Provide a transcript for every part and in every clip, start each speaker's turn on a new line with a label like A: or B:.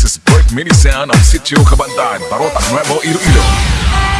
A: This is Bert Mini Sound of Sitio Kabandaan, Barotac Nuevo iru.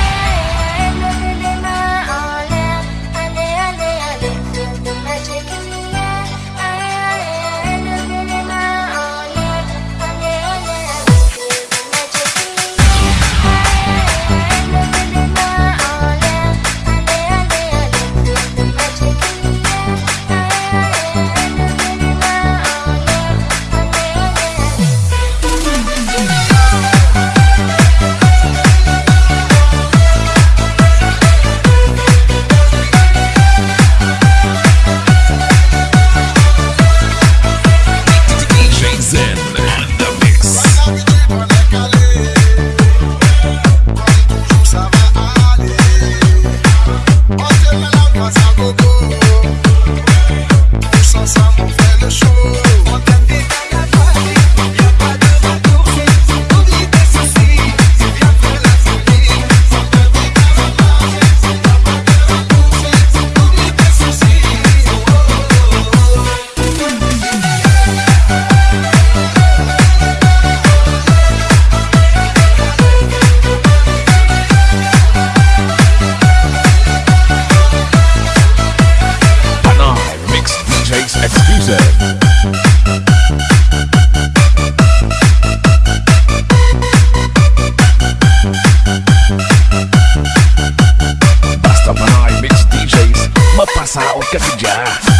A: the show. Want Basta Panay Mix DJs, mapasaot ka dyan.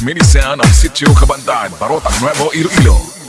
A: Mini Sound ang sitio Kabandad, Barotac Nuevo, Iloilo.